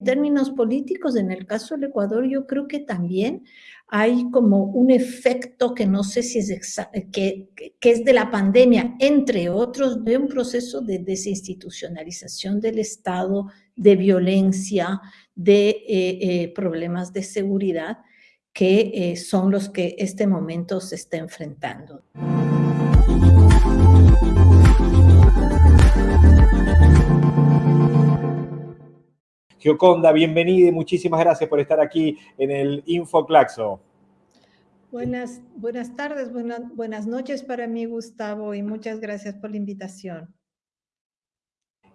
En términos políticos, en el caso del Ecuador, yo creo que también hay como un efecto que no sé si es que, es de la pandemia, entre otros, de un proceso de desinstitucionalización del Estado, de violencia, de eh, eh, problemas de seguridad, que eh, son los que este momento se está enfrentando. Gioconda, bienvenida y muchísimas gracias por estar aquí en el InfoClaxo. Buenas, buenas tardes, buenas, buenas noches para mí, Gustavo, y muchas gracias por la invitación.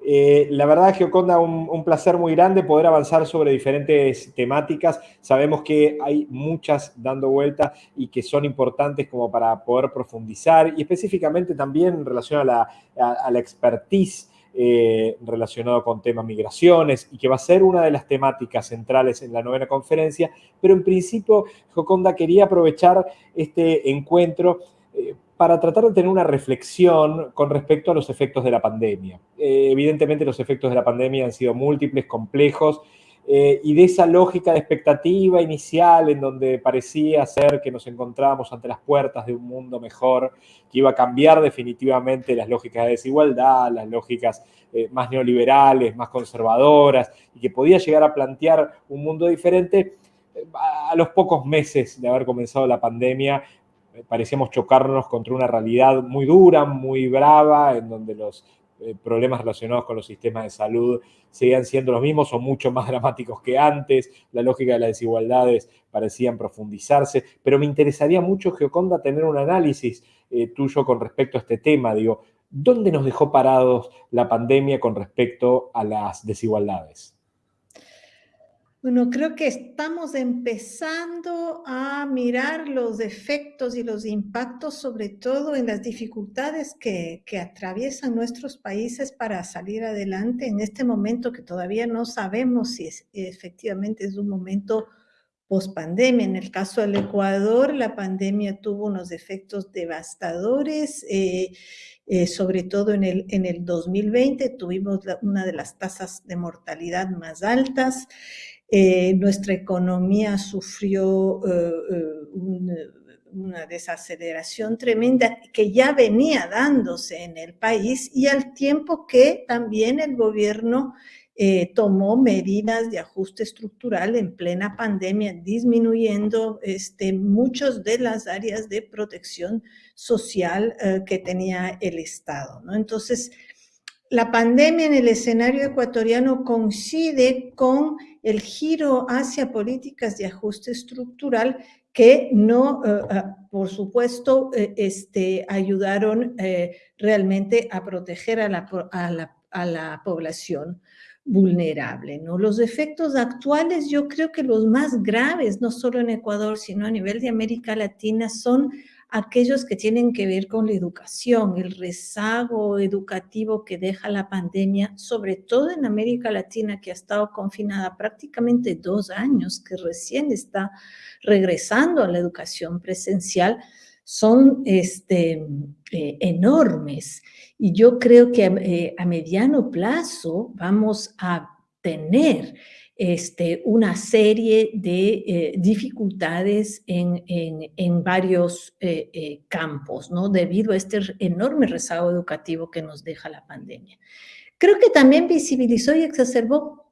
Eh, la verdad, Gioconda, un, un, placer muy grande poder avanzar sobre diferentes temáticas. Sabemos que hay muchas dando vueltas y que son importantes como para poder profundizar y específicamente también en relación a la, a, a la expertise eh, relacionado con temas migraciones y que va a ser una de las temáticas centrales en la novena conferencia, pero en principio, Joconda, quería aprovechar este encuentro eh, para tratar de tener una reflexión con respecto a los efectos de la pandemia. Eh, evidentemente los efectos de la pandemia han sido múltiples, complejos, eh, y de esa lógica de expectativa inicial en donde parecía ser que nos encontrábamos ante las puertas de un mundo mejor, que iba a cambiar definitivamente las lógicas de desigualdad, las lógicas eh, más neoliberales, más conservadoras, y que podía llegar a plantear un mundo diferente, eh, a los pocos meses de haber comenzado la pandemia, parecíamos chocarnos contra una realidad muy dura, muy brava, en donde los problemas relacionados con los sistemas de salud seguían siendo los mismos o mucho más dramáticos que antes, la lógica de las desigualdades parecían profundizarse, pero me interesaría mucho, Geoconda, tener un análisis eh, tuyo con respecto a este tema, digo, ¿dónde nos dejó parados la pandemia con respecto a las desigualdades? Bueno, creo que estamos empezando a mirar los efectos y los impactos, sobre todo en las dificultades que, que, atraviesan nuestros países para salir adelante en este momento que todavía no sabemos si efectivamente es un momento post-pandemia. En el caso del Ecuador, la pandemia tuvo unos efectos devastadores, eh, eh, sobre todo en el, en el 2020 tuvimos una de las tasas de mortalidad más altas. Eh, nuestra economía sufrió eh, eh, un, una desaceleración tremenda que ya venía dándose en el país y al tiempo que también el gobierno tomó medidas de ajuste estructural en plena pandemia, disminuyendo este, muchas de las áreas de protección social que tenía el Estado. Entonces, la pandemia en el escenario ecuatoriano coincide con el giro hacia políticas de ajuste estructural que no, uh, por supuesto, uh, este, ayudaron realmente a proteger a la, a la, a la población vulnerable. ¿no? Los efectos actuales, yo creo que los más graves, no solo en Ecuador, sino a nivel de América Latina, son aquellos que tienen que ver con la educación, el rezago educativo que deja la pandemia, sobre todo en América Latina, que ha estado confinada prácticamente dos años, que recién está regresando a la educación presencial, son este, eh, enormes. Y yo creo que eh, a mediano plazo vamos a tener este, una serie de eh, dificultades en, en, varios eh, eh, campos, ¿no? Debido a este enorme rezago educativo que nos deja la pandemia. Creo que también visibilizó y exacerbó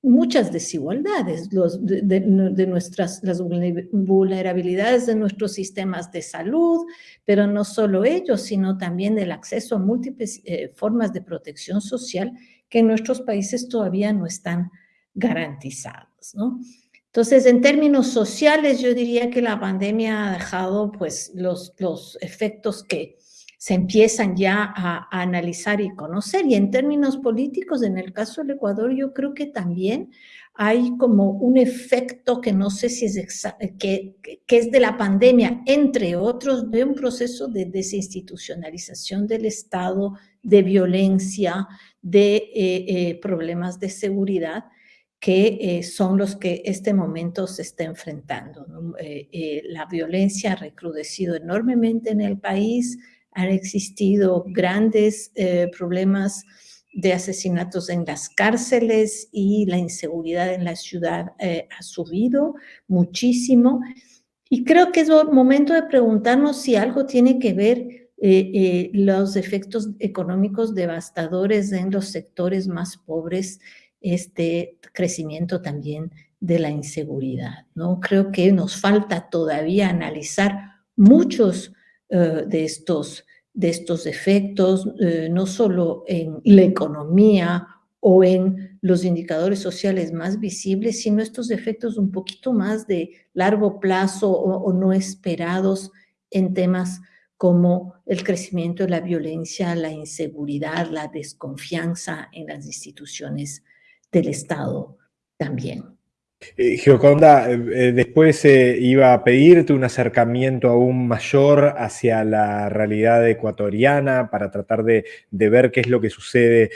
muchas desigualdades los, de, de, nuestras, las vulnerabilidades de nuestros sistemas de salud, pero no solo ellos, sino también del acceso a múltiples formas de protección social que en nuestros países todavía no están garantizados, ¿no? Entonces, en términos sociales, yo diría que la pandemia ha dejado pues los, los efectos que se empiezan ya a, analizar y conocer. Y en términos políticos, en el caso del Ecuador, yo creo que también hay como un efecto que no sé si es que, que es de la pandemia, entre otros, de un proceso de desinstitucionalización del Estado, de violencia, de eh, eh, problemas de seguridad, que eh, son los que este momento se está enfrentando. ¿no? Eh, eh, la violencia ha recrudecido enormemente en el país, han existido grandes eh, problemas de asesinatos en las cárceles y la inseguridad en la ciudad eh, ha subido muchísimo. Y creo que es momento de preguntarnos si algo tiene que ver eh, eh, los efectos económicos devastadores en los sectores más pobres, este crecimiento también de la inseguridad. ¿no? Creo que nos falta todavía analizar muchos de estos de estos efectos, eh, no solo en la economía o en los indicadores sociales más visibles, sino estos efectos un poquito más de largo plazo o, no esperados en temas como el crecimiento de la violencia, la inseguridad, la desconfianza en las instituciones del Estado también. Eh, Gioconda, eh, eh, después iba a pedirte un acercamiento aún mayor hacia la realidad ecuatoriana para tratar de, ver qué es lo que sucede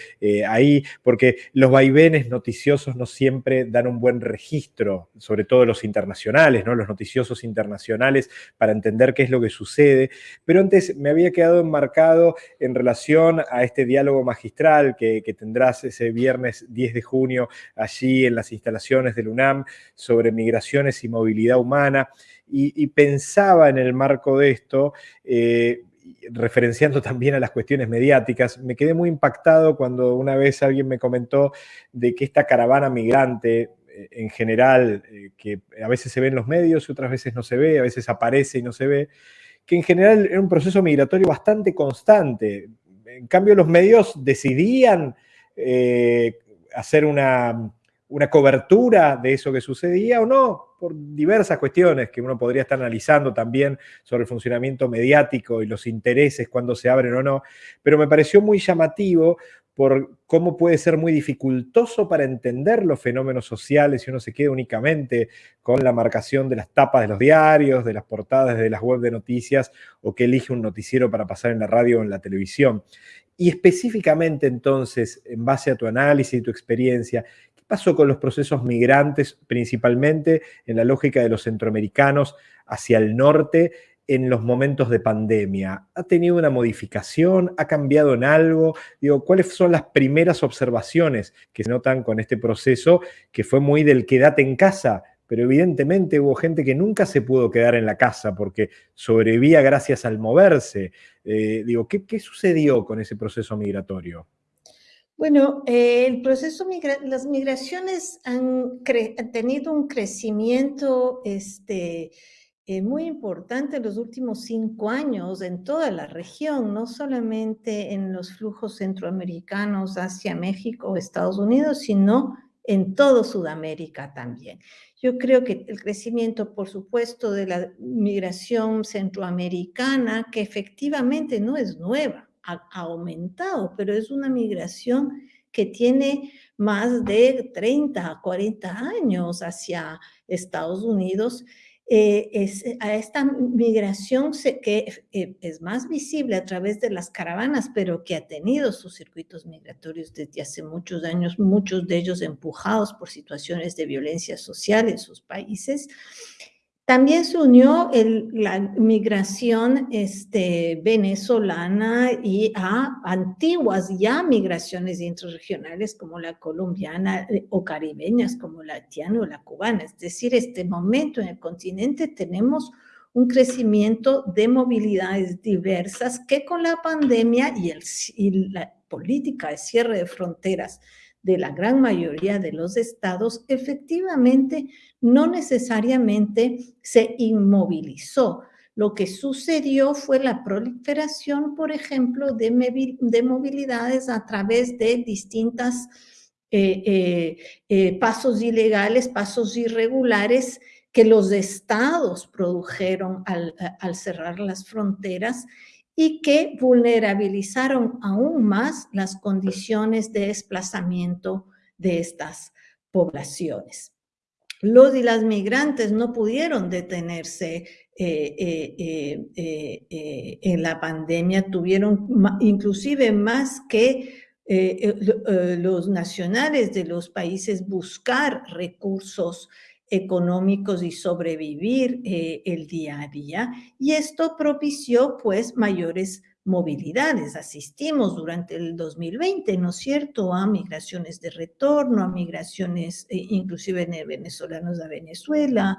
ahí, porque los vaivenes noticiosos no siempre dan un buen registro, sobre todo los internacionales, ¿no? los noticiosos internacionales, para entender qué es lo que sucede. Pero antes me había quedado enmarcado en relación a este diálogo magistral que, que tendrás ese viernes 10 de junio allí en las instalaciones del UNAM sobre migraciones y movilidad humana, y, pensaba en el marco de esto, eh, referenciando también a las cuestiones mediáticas, me quedé muy impactado cuando una vez alguien me comentó de que esta caravana migrante eh, en general, eh, que a veces se ve en los medios otras veces no se ve, a veces aparece y no se ve, que en general era un proceso migratorio bastante constante. En cambio, los medios decidían hacer una, una cobertura de eso que sucedía o no, por diversas cuestiones que uno podría estar analizando también sobre el funcionamiento mediático y los intereses cuando se abren o no, pero me pareció muy llamativo por cómo puede ser muy dificultoso para entender los fenómenos sociales si uno se queda únicamente con la marcación de las tapas de los diarios, de las portadas de las web de noticias o que elige un noticiero para pasar en la radio o en la televisión. Y específicamente entonces, en base a tu análisis y tu experiencia, pasó con los procesos migrantes, principalmente en la lógica de los centroamericanos hacia el norte en los momentos de pandemia? ¿Ha tenido una modificación? ¿Ha cambiado en algo? Digo, ¿cuáles son las primeras observaciones que se notan con este proceso que fue muy del quédate en casa? Pero evidentemente hubo gente que nunca se pudo quedar en la casa porque sobrevivía gracias al moverse. Eh, digo, ¿qué, ¿qué sucedió con ese proceso migratorio? Bueno, eh, el proceso, las migraciones han, tenido un crecimiento este, eh, muy importante en los últimos cinco años en toda la región, no solamente en los flujos centroamericanos hacia México o Estados Unidos, sino en todo Sudamérica también. Yo creo que el crecimiento, por supuesto, de la migración centroamericana, que efectivamente no es nueva, ha, aumentado, pero es una migración que tiene más de 30, 40 años hacia Estados Unidos. Eh, es, a esta migración que eh, es más visible a través de las caravanas, pero que ha tenido sus circuitos migratorios desde hace muchos años, muchos de ellos empujados por situaciones de violencia social en sus países, también se unió la migración este, venezolana y a antiguas ya migraciones interregionales como la colombiana eh, o caribeñas como la haitiana o la cubana. Es decir, este momento en el continente tenemos un crecimiento de movilidades diversas que con la pandemia y, la política de cierre de fronteras de la gran mayoría de los estados, efectivamente no necesariamente se inmovilizó. Lo que sucedió fue la proliferación, por ejemplo, de, de movilidades a través de distintas eh, eh, eh, pasos ilegales, pasos irregulares que los estados produjeron al cerrar las fronteras y que vulnerabilizaron aún más las condiciones de desplazamiento de estas poblaciones. Los y las migrantes no pudieron detenerse eh, eh, eh, en la pandemia, tuvieron inclusive más que los nacionales de los países buscar recursos económicos y sobrevivir eh, el día a día. Y esto propició pues mayores movilidades. Asistimos durante el 2020, ¿no es cierto?, a migraciones de retorno, a migraciones eh, inclusive de venezolanos a Venezuela,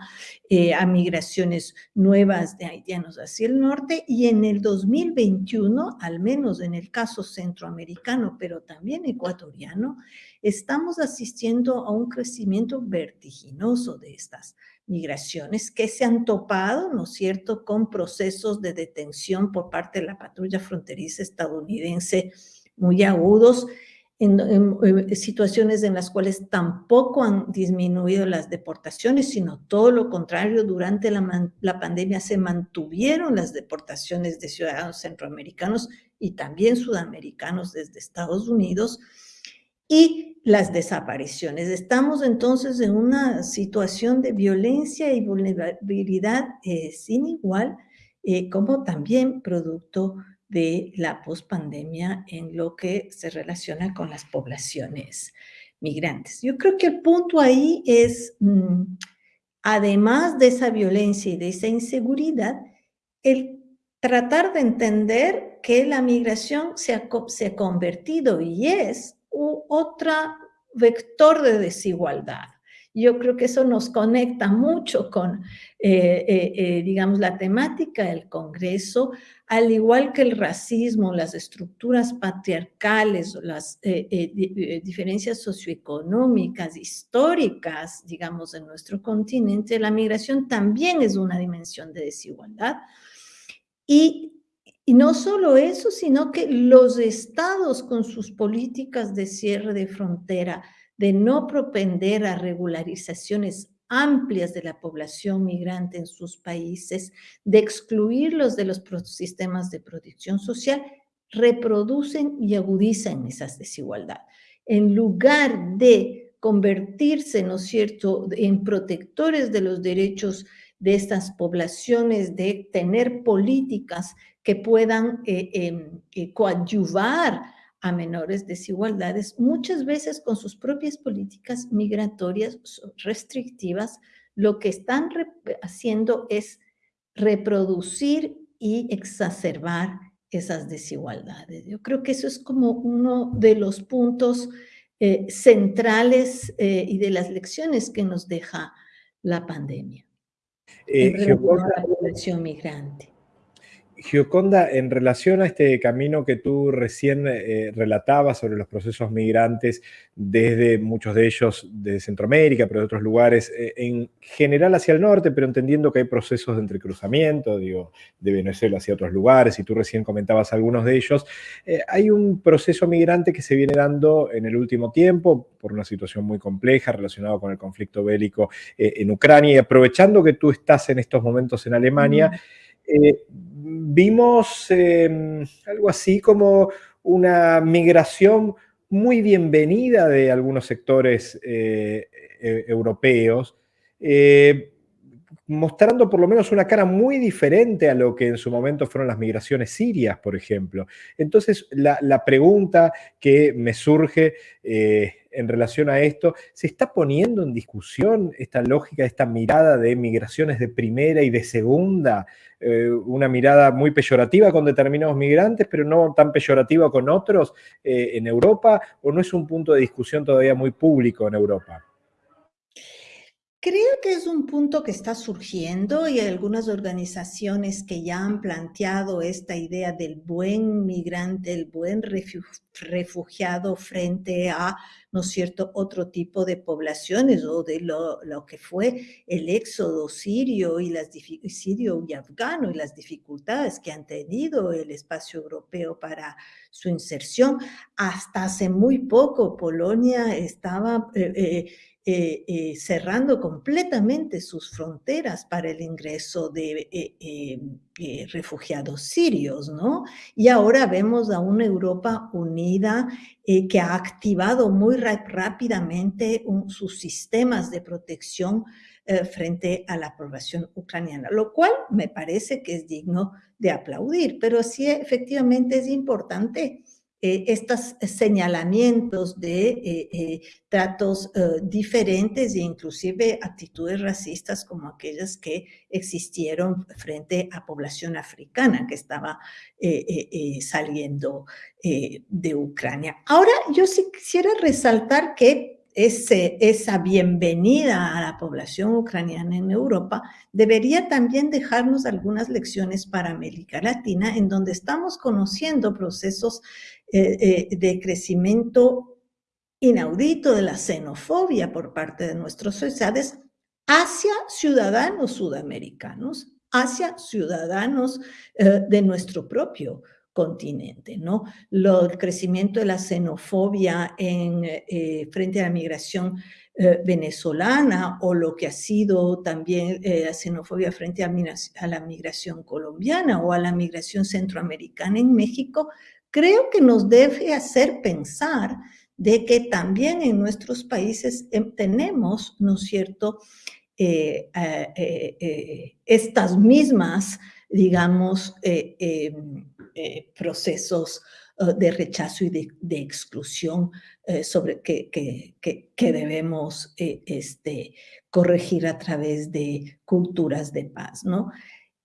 eh, a migraciones nuevas de haitianos hacia el norte, y en el 2021, al menos en el caso centroamericano, pero también ecuatoriano, estamos asistiendo a un crecimiento vertiginoso de estas migraciones que se han topado, ¿no es cierto?, con procesos de detención por parte de la patrulla fronteriza estadounidense muy agudos, en, situaciones en las cuales tampoco han disminuido las deportaciones, sino todo lo contrario, durante la, la pandemia se mantuvieron las deportaciones de ciudadanos centroamericanos y también sudamericanos desde Estados Unidos, y las desapariciones. Estamos entonces en una situación de violencia y vulnerabilidad eh, sin igual, eh, como también producto de la pospandemia en lo que se relaciona con las poblaciones migrantes. Yo creo que el punto ahí es, mm, además de esa violencia y de esa inseguridad, el tratar de entender que la migración se ha, se ha convertido y es u otra vector de desigualdad. Yo creo que eso nos conecta mucho con, eh, eh, eh, digamos, la temática del Congreso, al igual que el racismo, las estructuras patriarcales, las diferencias socioeconómicas, históricas, digamos, en nuestro continente, la migración también es una dimensión de desigualdad. Y y no solo eso, sino que los estados con sus políticas de cierre de frontera, de no propender a regularizaciones amplias de la población migrante en sus países, de excluirlos de los sistemas de protección social, reproducen y agudizan esas desigualdades. En lugar de convertirse, ¿no es cierto?, en protectores de los derechos de estas poblaciones, de tener políticas que puedan eh, em, eh, coadyuvar a menores desigualdades, muchas veces con sus propias políticas migratorias restrictivas, lo que están haciendo es reproducir y exacerbar esas desigualdades. Yo creo que eso es como uno de los puntos eh, centrales y de las lecciones que nos deja la pandemia en relación a la población migrante. Gioconda, en relación a este camino que tú recién eh, relatabas sobre los procesos migrantes, desde muchos de ellos de Centroamérica, pero de otros lugares, eh, en general hacia el norte, pero entendiendo que hay procesos de entrecruzamiento, digo, de Venezuela hacia otros lugares, y tú recién comentabas algunos de ellos, eh, hay un proceso migrante que se viene dando en el último tiempo por una situación muy compleja relacionada con el conflicto bélico en Ucrania, y aprovechando que tú estás en estos momentos en Alemania, vimos em, algo así como una migración muy bienvenida de algunos sectores eh, e, europeos, eh, mostrando por lo menos una cara muy diferente a lo que en su momento fueron las migraciones sirias, por ejemplo. Entonces, la, pregunta que me surge eh, en relación a esto, ¿se está poniendo en discusión esta lógica, esta mirada de migraciones de primera y de segunda? Eh, una mirada muy peyorativa con determinados migrantes, pero no tan peyorativa con otros eh, en Europa, o no es un punto de discusión todavía muy público en Europa? Creo que es un punto que está surgiendo y hay algunas organizaciones que ya han planteado esta idea del buen migrante, el buen refugiado frente a, ¿no es cierto?, otro tipo de poblaciones o de lo, que fue el éxodo sirio y las sirio y afgano y las dificultades que han tenido el espacio europeo para su inserción. Hasta hace muy poco Polonia estaba... Eh, eh, eh, eh, cerrando completamente sus fronteras para el ingreso de eh, refugiados sirios, ¿no? Y ahora vemos a una Europa unida que ha activado muy rápidamente sus sistemas de protección frente a la población ucraniana, lo cual me parece que es digno de aplaudir, pero sí efectivamente es importante eh, estos señalamientos de eh, eh, tratos diferentes e inclusive actitudes racistas como aquellas que existieron frente a población africana que estaba saliendo de Ucrania. Ahora, yo sí quisiera resaltar que esa bienvenida a la población ucraniana en Europa debería también dejarnos algunas lecciones para América Latina, en donde estamos conociendo procesos eh, eh, de crecimiento inaudito de la xenofobia por parte de nuestras sociedades hacia ciudadanos sudamericanos, hacia ciudadanos eh, de nuestro propio continente, ¿no? el crecimiento de la xenofobia en, frente a la migración venezolana o lo que ha sido también la xenofobia frente a, la migración colombiana o a la migración centroamericana en México creo que nos debe hacer pensar de que también en nuestros países em, tenemos, ¿no es cierto?, eh, eh, eh, estas mismas, digamos, em, procesos de rechazo y de, exclusión sobre que, que, debemos este, corregir a través de culturas de paz, ¿no?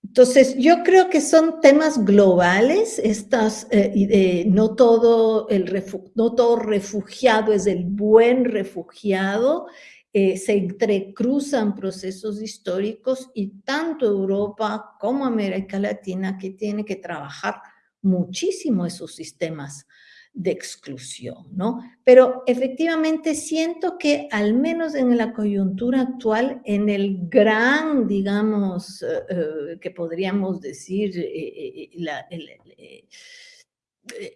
Entonces, yo creo que son temas globales, estas, eh, no, todo el no todo refugiado es el buen refugiado, eh, se entrecruzan procesos históricos y tanto Europa como América Latina que tiene que trabajar muchísimo esos sistemas de exclusión, ¿no? Pero efectivamente siento que al menos en la coyuntura actual, en el gran, digamos, eh, eh, que podríamos decir, eh,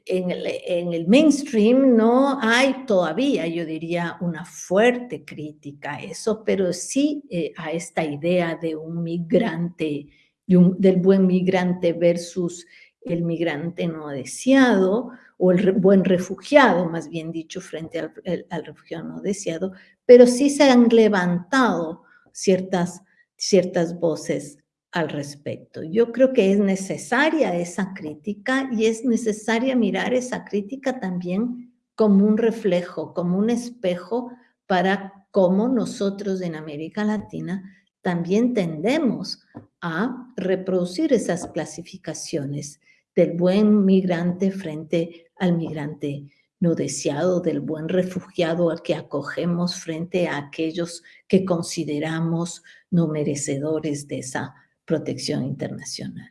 en, el, en, el, mainstream no hay todavía, yo diría, una fuerte crítica a eso, pero sí a esta idea de un migrante, del buen migrante versus el migrante no deseado, o el buen refugiado, más bien dicho, frente al, al, refugiado no deseado, pero sí se han levantado ciertas, ciertas voces al respecto. Yo creo que es necesaria esa crítica y es necesaria mirar esa crítica también como un reflejo, como un espejo para cómo nosotros en América Latina también tendemos a reproducir esas clasificaciones del buen migrante frente al migrante no deseado, del buen refugiado al que acogemos frente a aquellos que consideramos no merecedores de esa protección internacional.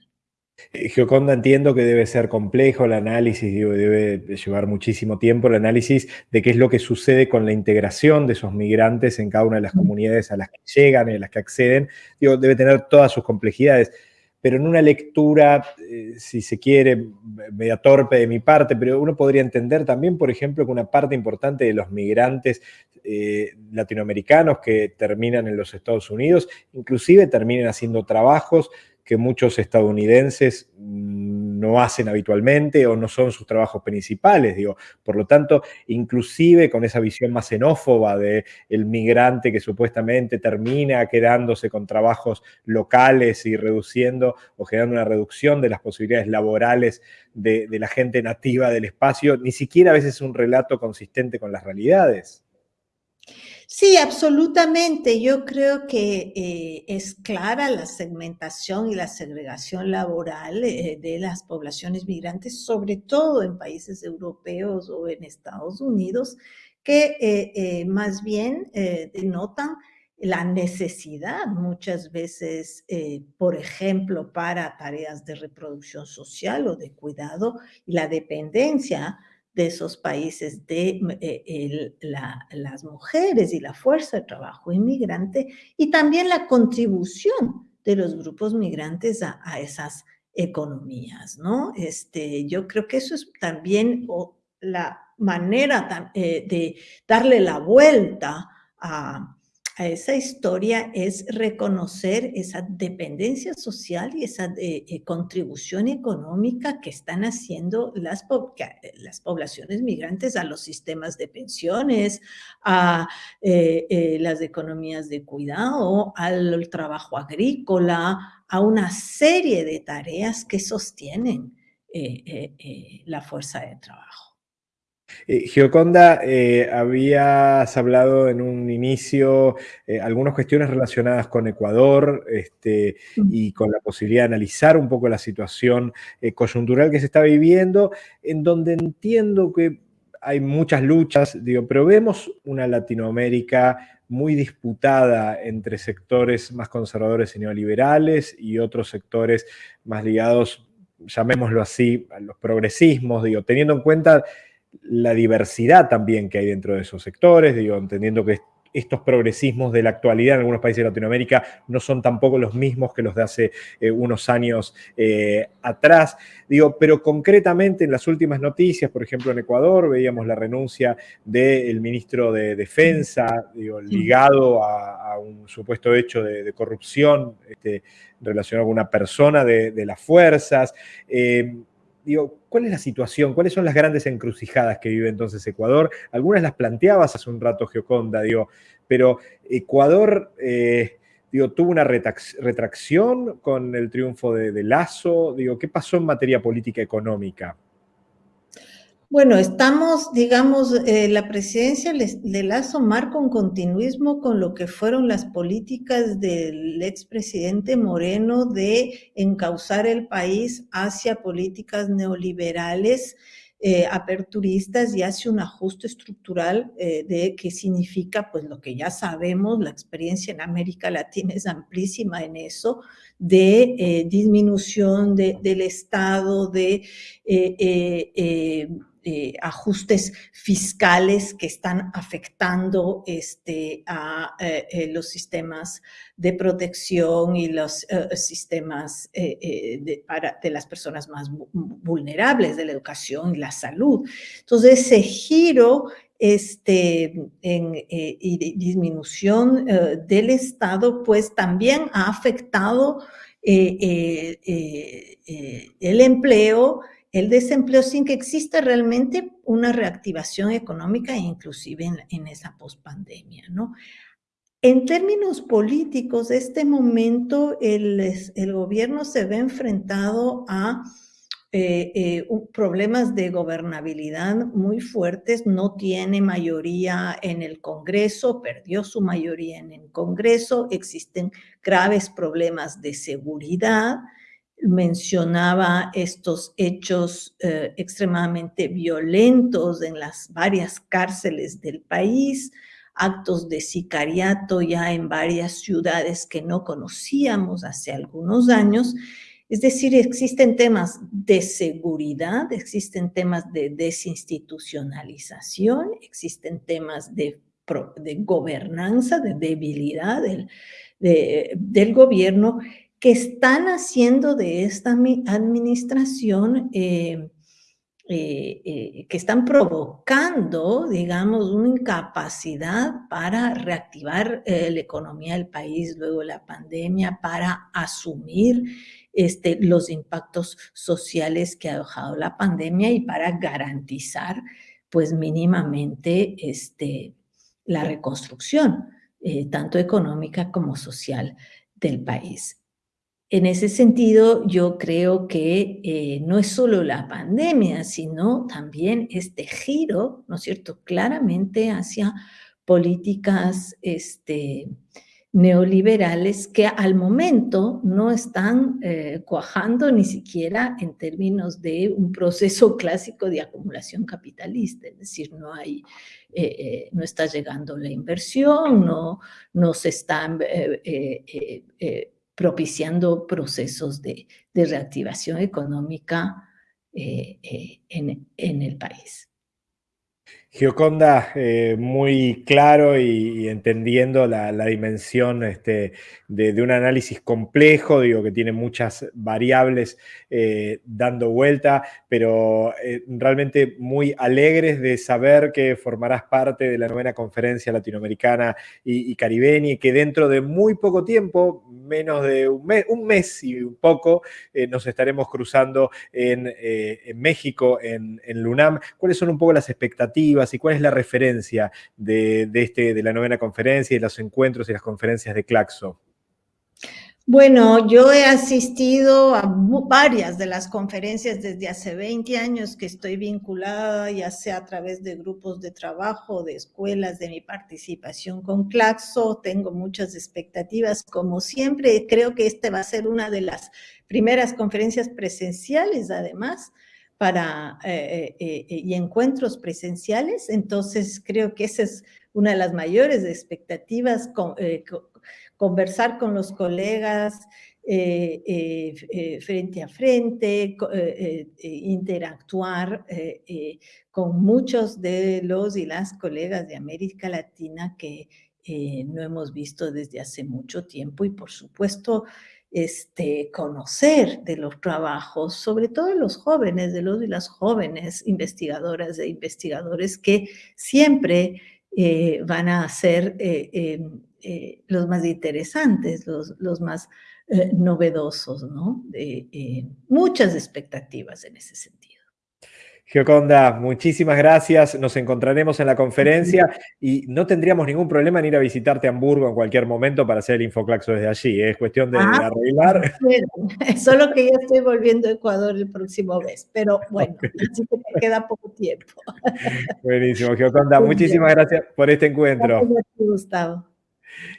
Eh, Gioconda, entiendo que debe ser complejo el análisis, debe llevar muchísimo tiempo el análisis de qué es lo que sucede con la integración de esos migrantes en cada una de las comunidades a las que llegan y a las que acceden. Digo, debe tener todas sus complejidades pero en una lectura, eh, si se quiere, media torpe de mi parte, pero uno podría entender también, por ejemplo, que una parte importante de los migrantes eh, latinoamericanos que terminan en los Estados Unidos, inclusive terminen haciendo trabajos que muchos estadounidenses no hacen habitualmente o no son sus trabajos principales, digo. Por lo tanto, inclusive con esa visión más xenófoba del el migrante que supuestamente termina quedándose con trabajos locales y reduciendo o generando una reducción de las posibilidades laborales de, de la gente nativa del espacio, ni siquiera a veces es un relato consistente con las realidades. Sí, absolutamente. Yo creo que eh, es clara la segmentación y la segregación laboral eh, de las poblaciones migrantes, sobre todo en países europeos o en Estados Unidos, que eh, más bien denotan la necesidad muchas veces, por ejemplo, para tareas de reproducción social o de cuidado y la dependencia de esos países de eh, las mujeres y la fuerza de trabajo inmigrante y también la contribución de los grupos migrantes a, esas economías, ¿no? Este, yo creo que eso es también la manera eh, de darle la vuelta a, a esa historia es reconocer esa dependencia social y esa eh, eh, contribución económica que están haciendo las, las poblaciones migrantes a los sistemas de pensiones, a eh, las economías de cuidado, al trabajo agrícola, a una serie de tareas que sostienen la fuerza de trabajo. Eh, Gioconda, eh, habías hablado en un inicio eh, algunas cuestiones relacionadas con Ecuador este, mm. y con la posibilidad de analizar un poco la situación coyuntural que se está viviendo, en donde entiendo que hay muchas luchas, digo, pero vemos una Latinoamérica muy disputada entre sectores más conservadores y neoliberales y otros sectores más ligados, llamémoslo así, a los progresismos, digo, teniendo en cuenta la diversidad también que hay dentro de esos sectores, digo, entendiendo que estos progresismos de la actualidad en algunos países de Latinoamérica no son tampoco los mismos que los de hace eh, unos años eh, atrás. Digo, pero concretamente en las últimas noticias, por ejemplo en Ecuador, veíamos la renuncia del ministro de Defensa, digo, ligado a, un supuesto hecho de, corrupción este, relacionado con una persona de, las fuerzas. Eh, digo, ¿cuál es la situación? ¿Cuáles son las grandes encrucijadas que vive entonces Ecuador? Algunas las planteabas hace un rato, Geoconda, digo, pero Ecuador, eh, digo, tuvo una retracción con el triunfo de, de Lazo, digo, ¿qué pasó en materia política económica? Bueno, estamos, digamos, eh, la presidencia de Lazo marca un continuismo con lo que fueron las políticas del expresidente Moreno de encauzar el país hacia políticas neoliberales, eh, aperturistas y hacia un ajuste estructural eh, de qué significa, pues lo que ya sabemos, la experiencia en América Latina es amplísima en eso, de disminución del Estado, de eh, ajustes fiscales que están afectando este, a eh, eh, los sistemas de protección y los sistemas de, para, de las personas más vulnerables, de la educación y la salud. Entonces, ese giro este, en, y disminución del Estado, pues también ha afectado el empleo, el desempleo sin que exista realmente una reactivación económica, inclusive en, esa pospandemia, ¿no? En términos políticos, este momento el, gobierno se ve enfrentado a eh, eh, problemas de gobernabilidad muy fuertes, no tiene mayoría en el Congreso, perdió su mayoría en el Congreso, existen graves problemas de seguridad, mencionaba estos hechos eh, extremadamente violentos en las varias cárceles del país, actos de sicariato ya en varias ciudades que no conocíamos hace algunos años. Es decir, existen temas de seguridad, existen temas de desinstitucionalización, existen temas de, gobernanza, de debilidad del, del gobierno que están haciendo de esta administración, eh, eh, eh, que están provocando, digamos, una incapacidad para reactivar la economía del país luego de la pandemia, para asumir este, los impactos sociales que ha dejado la pandemia y para garantizar, pues mínimamente, este, la reconstrucción, tanto económica como social del país. En ese sentido, yo creo que eh, no es solo la pandemia, sino también este giro, ¿no es cierto?, claramente hacia políticas este, neoliberales que al momento no están eh, cuajando ni siquiera en términos de un proceso clásico de acumulación capitalista, es decir, no hay, eh, no está llegando la inversión, no, no se están propiciando procesos de, reactivación económica eh, eh, en el país. Gioconda, eh, muy claro y, entendiendo la, dimensión este, de, un análisis complejo, digo que tiene muchas variables dando vuelta, pero realmente muy alegres de saber que formarás parte de la novena conferencia latinoamericana y, caribeña y que dentro de muy poco tiempo, menos de un mes, un mes y un poco, nos estaremos cruzando en, México, en, en Lunam. ¿Cuáles son un poco las expectativas? y cuál es la referencia de, este, de la novena conferencia y los encuentros y las conferencias de Claxo? Bueno, yo he asistido a varias de las conferencias desde hace 20 años que estoy vinculada, ya sea a través de grupos de trabajo, de escuelas, de mi participación con Claxo. Tengo muchas expectativas. Como siempre, creo que esta va a ser una de las primeras conferencias presenciales, además, para, eh, eh, eh, y encuentros presenciales. Entonces, creo que esa es una de las mayores expectativas. Con, conversar con los colegas eh, eh, eh, frente a frente, interactuar con muchos de los y las colegas de América Latina que no hemos visto desde hace mucho tiempo y por supuesto este, conocer de los trabajos, sobre todo de los jóvenes, de los y las jóvenes investigadoras e investigadores que siempre van a ser em, eh, los más interesantes, los, los más eh, novedosos, ¿no? Eh, muchas expectativas en ese sentido. Gioconda, muchísimas gracias. Nos encontraremos en la conferencia y no tendríamos ningún problema en ir a visitarte a Hamburgo en cualquier momento para hacer el Infoclaxo desde allí. Es cuestión de, ah, arreglar. Solo que ya estoy volviendo a Ecuador el próximo mes, pero bueno, así que me queda poco tiempo. Buenísimo, Gioconda. muchísimas gracias por este encuentro. Gracias, Gustavo.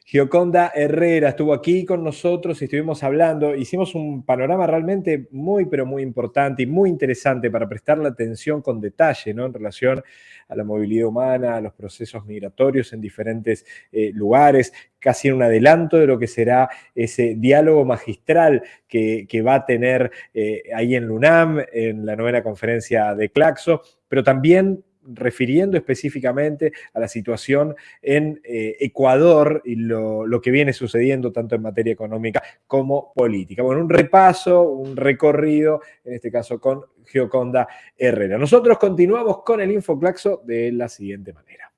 Gioconda Herrera estuvo aquí con nosotros y estuvimos hablando. Hicimos un panorama realmente muy, pero muy importante y muy interesante para prestarle atención con detalle ¿no? en relación a la movilidad humana, a los procesos migratorios en diferentes eh, lugares, casi en un adelanto de lo que será ese diálogo magistral que, va a tener eh, ahí en LUNAM, en la novena conferencia de Claxo, pero también refiriendo específicamente a la situación en eh, Ecuador y lo, lo, que viene sucediendo tanto en materia económica como política. Bueno, un repaso, un recorrido, en este caso con Geoconda Herrera. Nosotros continuamos con el Infoclaxo de la siguiente manera.